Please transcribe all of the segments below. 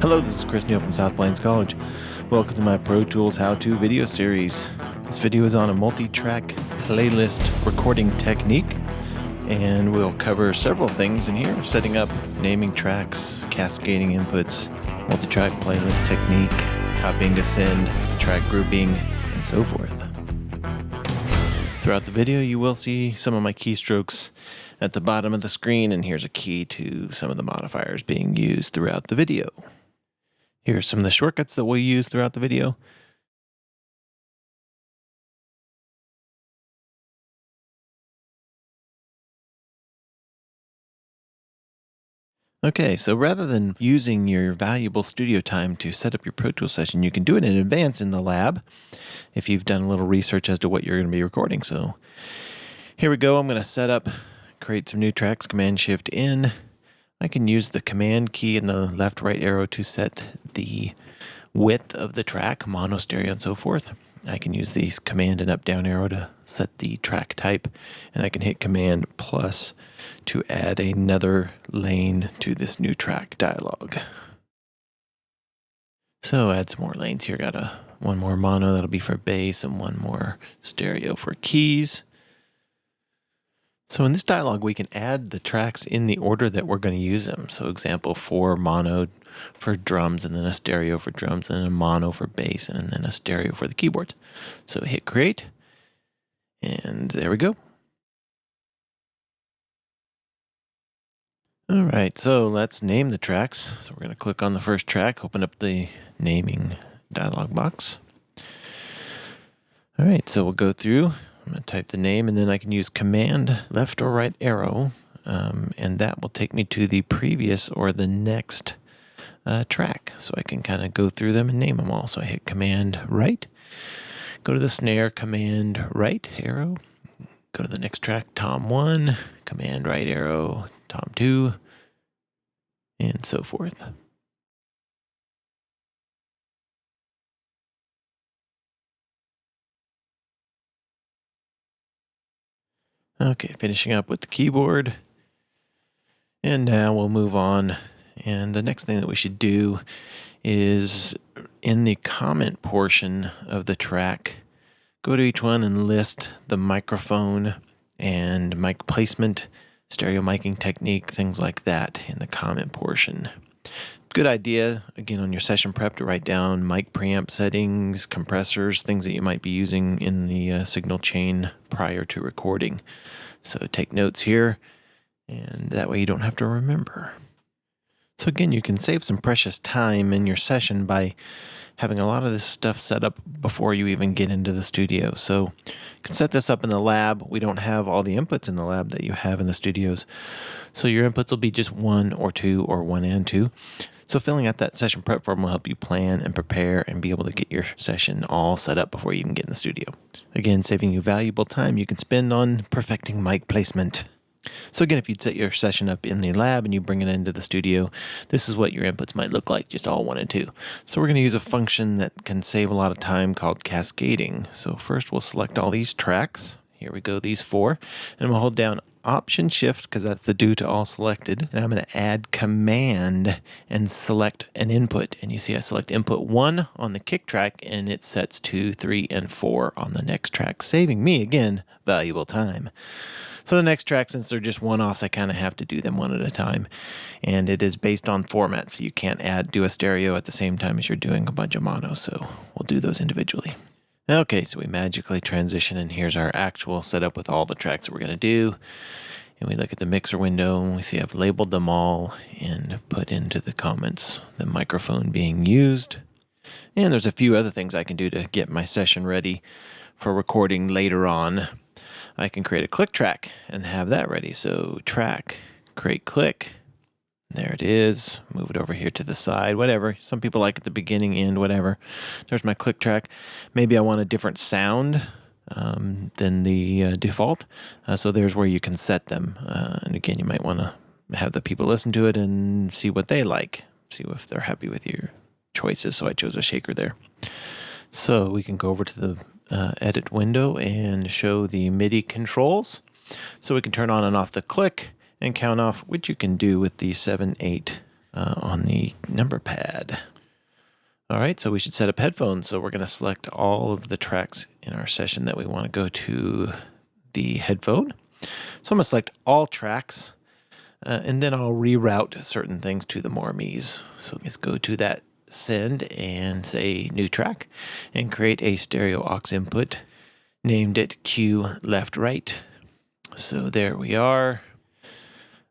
Hello, this is Chris Neal from South Plains College. Welcome to my Pro Tools how-to video series. This video is on a multi-track playlist recording technique and we'll cover several things in here, setting up, naming tracks, cascading inputs, multi-track playlist technique, copying to send, track grouping, and so forth. Throughout the video, you will see some of my keystrokes at the bottom of the screen, and here's a key to some of the modifiers being used throughout the video. Here are some of the shortcuts that we'll use throughout the video. Okay, so rather than using your valuable studio time to set up your Pro Tools session, you can do it in advance in the lab if you've done a little research as to what you're going to be recording. So here we go. I'm going to set up, create some new tracks, Command Shift N. I can use the command key and the left right arrow to set the width of the track, mono, stereo, and so forth. I can use the command and up down arrow to set the track type, and I can hit command plus to add another lane to this new track dialog. So add some more lanes here. Got a one more mono that'll be for bass and one more stereo for keys. So in this dialog, we can add the tracks in the order that we're going to use them. So example four mono for drums, and then a stereo for drums, and then a mono for bass, and then a stereo for the keyboards. So hit create, and there we go. All right, so let's name the tracks. So we're going to click on the first track, open up the naming dialog box. All right, so we'll go through I'm going to type the name and then I can use command left or right arrow um, and that will take me to the previous or the next uh, track. So I can kind of go through them and name them all. So I hit command right, go to the snare, command right arrow, go to the next track, tom one, command right arrow, tom two, and so forth. Okay, finishing up with the keyboard. And now we'll move on. And the next thing that we should do is in the comment portion of the track, go to each one and list the microphone and mic placement, stereo miking technique, things like that in the comment portion. Good idea, again, on your session prep to write down mic preamp settings, compressors, things that you might be using in the uh, signal chain prior to recording. So take notes here, and that way you don't have to remember. So again, you can save some precious time in your session by having a lot of this stuff set up before you even get into the studio. So you can set this up in the lab. We don't have all the inputs in the lab that you have in the studios. So your inputs will be just one or two or one and two. So filling out that session prep form will help you plan and prepare and be able to get your session all set up before you even get in the studio. Again, saving you valuable time you can spend on perfecting mic placement. So again, if you'd set your session up in the lab and you bring it into the studio, this is what your inputs might look like, just all one and two. So we're going to use a function that can save a lot of time called cascading. So first we'll select all these tracks. Here we go, these four. And we'll hold down Option Shift because that's the do to all selected. And I'm going to add Command and select an input. And you see I select input 1 on the kick track and it sets 2, 3, and 4 on the next track, saving me, again, valuable time. So the next track, since they're just one-offs, I kind of have to do them one at a time. And it is based on format, so you can't add do a stereo at the same time as you're doing a bunch of mono, so we'll do those individually. Okay, so we magically transition and here's our actual setup with all the tracks that we're going to do. And we look at the mixer window and we see I've labeled them all and put into the comments the microphone being used. And there's a few other things I can do to get my session ready for recording later on. I can create a click track and have that ready. So track, create click, there it is. Move it over here to the side, whatever. Some people like at the beginning, end, whatever. There's my click track. Maybe I want a different sound um, than the uh, default. Uh, so there's where you can set them. Uh, and again, you might want to have the people listen to it and see what they like. See if they're happy with your choices. So I chose a shaker there. So we can go over to the uh, edit window and show the MIDI controls. So we can turn on and off the click and count off, which you can do with the 7 8 uh, on the number pad. All right, so we should set up headphones. So we're going to select all of the tracks in our session that we want to go to the headphone. So I'm going to select all tracks, uh, and then I'll reroute certain things to the more me's. So let's go to that send and say new track and create a stereo aux input named it Q left right. So there we are.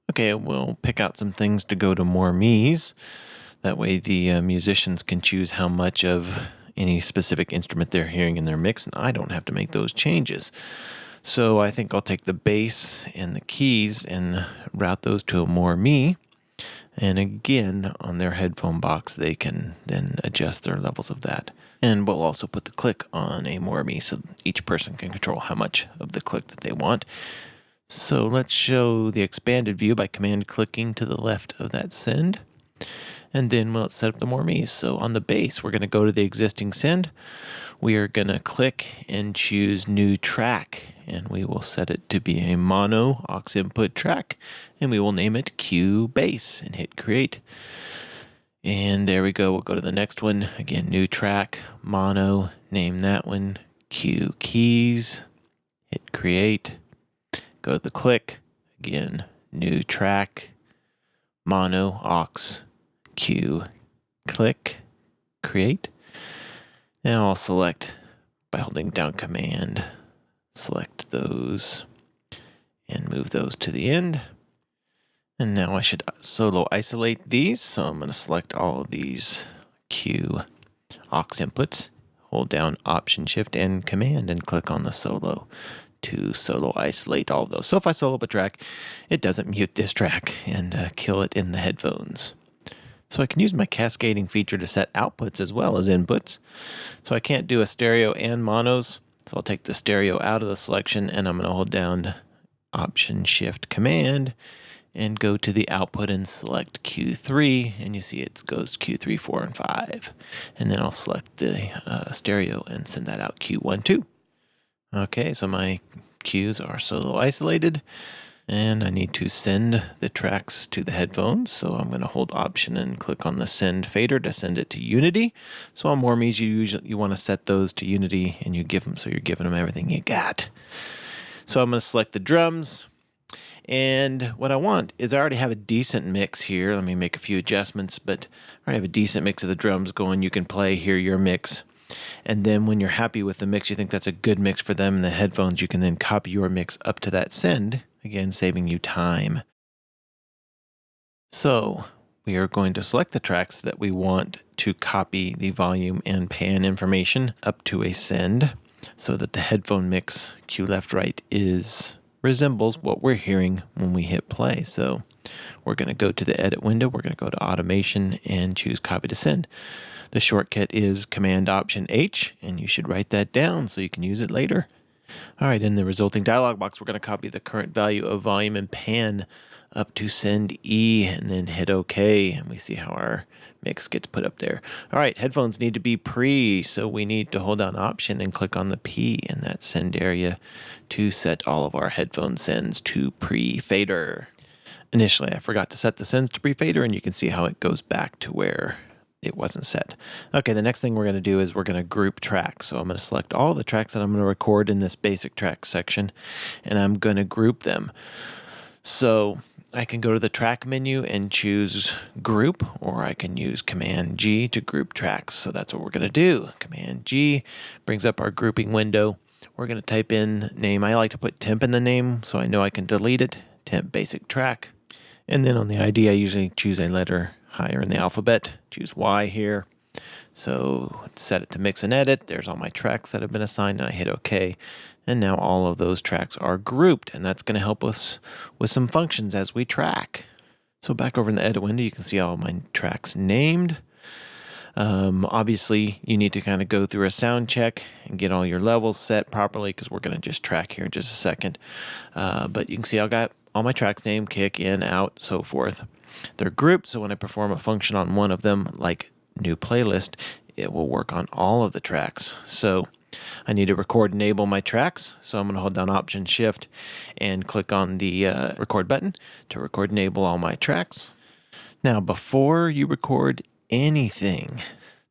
Okay, we'll pick out some things to go to more me's. That way the uh, musicians can choose how much of any specific instrument they're hearing in their mix, and I don't have to make those changes. So I think I'll take the bass and the keys and route those to a more me. And again, on their headphone box, they can then adjust their levels of that. And we'll also put the click on a more me so each person can control how much of the click that they want. So let's show the expanded view by command clicking to the left of that send. And then we'll set up the more me's. So on the bass, we're going to go to the existing send. We are going to click and choose new track. And we will set it to be a mono aux input track. And we will name it Q bass and hit create. And there we go. We'll go to the next one. Again, new track, mono, name that one Q keys, hit create go to the click, again, new track, mono, aux, Q, click, create. Now I'll select by holding down command, select those and move those to the end. And now I should solo isolate these. So I'm going to select all of these Q aux inputs, hold down Option Shift and Command and click on the solo to solo isolate all of those. So if I solo up a track, it doesn't mute this track and uh, kill it in the headphones. So I can use my cascading feature to set outputs as well as inputs. So I can't do a stereo and monos. So I'll take the stereo out of the selection and I'm going to hold down Option Shift Command and go to the output and select Q3 and you see it goes Q3, 4, and 5. And then I'll select the uh, stereo and send that out Q1, 2. Okay, so my cues are solo isolated and I need to send the tracks to the headphones. So I'm going to hold option and click on the send fader to send it to Unity. So on more me's you usually you want to set those to Unity and you give them so you're giving them everything you got. So I'm going to select the drums. And what I want is I already have a decent mix here. Let me make a few adjustments, but I already have a decent mix of the drums going. You can play, hear your mix. And then when you're happy with the mix, you think that's a good mix for them in the headphones, you can then copy your mix up to that send, again, saving you time. So we are going to select the tracks that we want to copy the volume and pan information up to a send so that the headphone mix cue left right is resembles what we're hearing when we hit play. So we're going to go to the edit window, we're going to go to automation and choose copy to send. The shortcut is Command Option H, and you should write that down so you can use it later. All right, in the resulting dialog box, we're going to copy the current value of volume and pan up to send E and then hit OK. And we see how our mix gets put up there. All right, headphones need to be pre, so we need to hold down Option and click on the P in that send area to set all of our headphone sends to pre-fader. Initially, I forgot to set the sends to pre-fader, and you can see how it goes back to where it wasn't set. Okay, the next thing we're going to do is we're going to group tracks. So I'm going to select all the tracks that I'm going to record in this basic track section, and I'm going to group them. So I can go to the track menu and choose group, or I can use Command G to group tracks. So that's what we're going to do. Command G brings up our grouping window. We're going to type in name. I like to put temp in the name so I know I can delete it. Temp basic track. And then on the ID, I usually choose a letter higher in the alphabet. Choose Y here. So set it to mix and edit. There's all my tracks that have been assigned and I hit OK. And now all of those tracks are grouped and that's going to help us with some functions as we track. So back over in the edit window, you can see all my tracks named. Um, obviously, you need to kind of go through a sound check and get all your levels set properly because we're going to just track here in just a second. Uh, but you can see I got all my tracks named, kick, in, out, so forth. They're grouped, so when I perform a function on one of them, like new playlist, it will work on all of the tracks. So I need to record enable my tracks. So I'm going to hold down Option Shift and click on the uh, record button to record enable all my tracks. Now, before you record anything,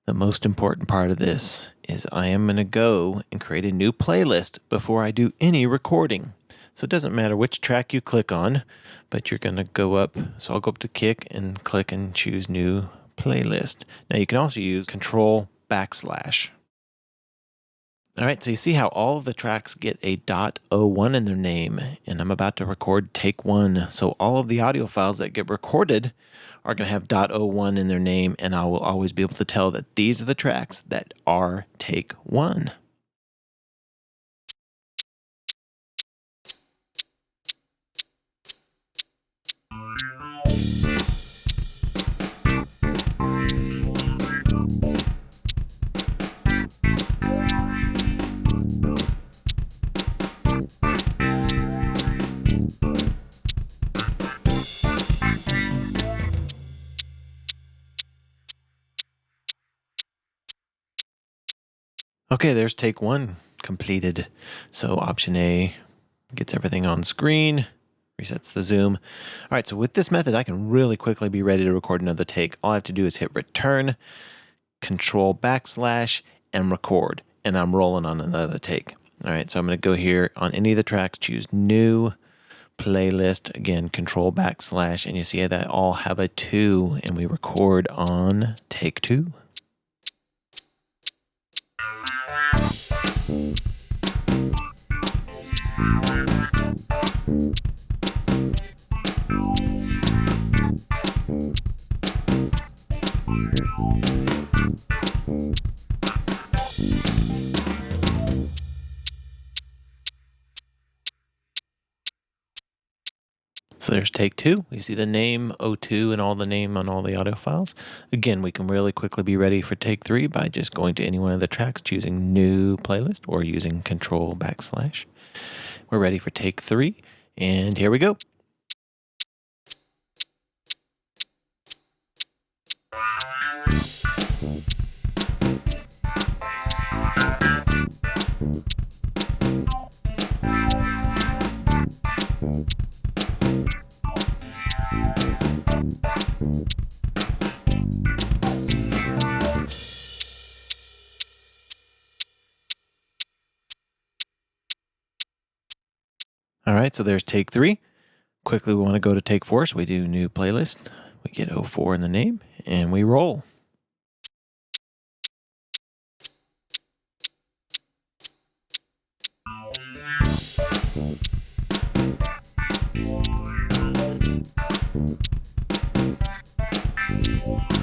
the most important part of this is I am going to go and create a new playlist before I do any recording. So it doesn't matter which track you click on, but you're going to go up. So I'll go up to kick and click and choose new playlist. Now you can also use control backslash. All right, so you see how all of the tracks get a .01 in their name, and I'm about to record take one. So all of the audio files that get recorded are going to have .01 in their name, and I will always be able to tell that these are the tracks that are take one. Okay, there's take one completed. So option A gets everything on screen, resets the zoom. All right, so with this method, I can really quickly be ready to record another take. All I have to do is hit return, control backslash, and record, and I'm rolling on another take. All right, so I'm gonna go here on any of the tracks, choose new, playlist, again, control backslash, and you see that all have a two, and we record on take two. So there's take two. We see the name O2 and all the name on all the audio files. Again, we can really quickly be ready for take three by just going to any one of the tracks, choosing new playlist or using control backslash. We're ready for take three, and here we go. So there's take three. Quickly, we want to go to take four, so we do new playlist. We get 04 in the name, and we roll. All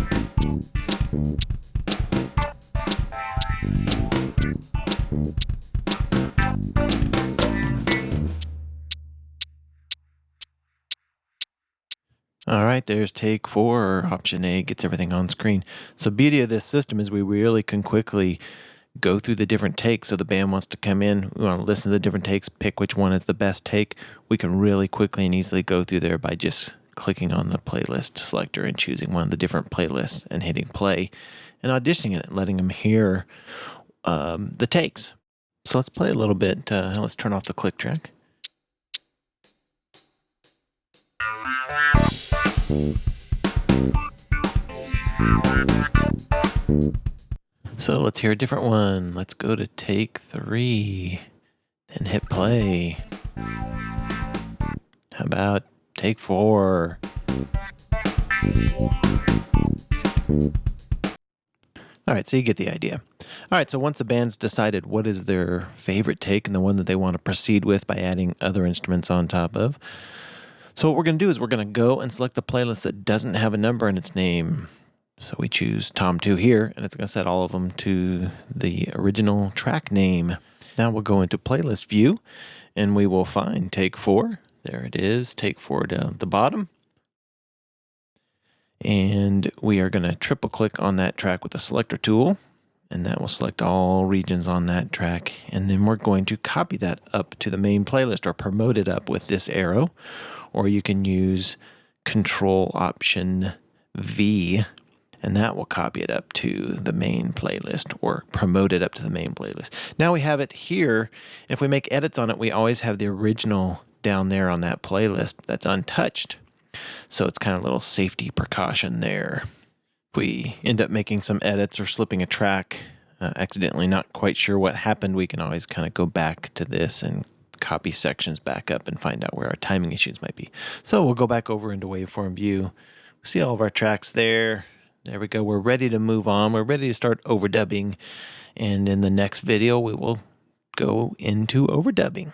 right, there's take four, option A gets everything on screen. So beauty of this system is we really can quickly go through the different takes. So the band wants to come in, we want to listen to the different takes, pick which one is the best take. We can really quickly and easily go through there by just clicking on the playlist selector and choosing one of the different playlists and hitting play and auditioning it letting them hear um, the takes. So let's play a little bit. Uh, let's turn off the click track. So let's hear a different one. Let's go to take three and hit play. How about take four? All right, so you get the idea. All right, so once the band's decided what is their favorite take and the one that they want to proceed with by adding other instruments on top of, so what we're going to do is we're going to go and select the playlist that doesn't have a number in its name. So we choose Tom2 here, and it's going to set all of them to the original track name. Now we'll go into playlist view, and we will find take four. There it is, take four down at the bottom. And we are going to triple click on that track with the selector tool, and that will select all regions on that track. And then we're going to copy that up to the main playlist or promote it up with this arrow or you can use Control Option V, and that will copy it up to the main playlist or promote it up to the main playlist. Now we have it here. If we make edits on it, we always have the original down there on that playlist that's untouched. So it's kind of a little safety precaution there. If we end up making some edits or slipping a track uh, accidentally, not quite sure what happened, we can always kind of go back to this and copy sections back up and find out where our timing issues might be. So we'll go back over into waveform view. See all of our tracks there. There we go. We're ready to move on. We're ready to start overdubbing. And in the next video, we will go into overdubbing.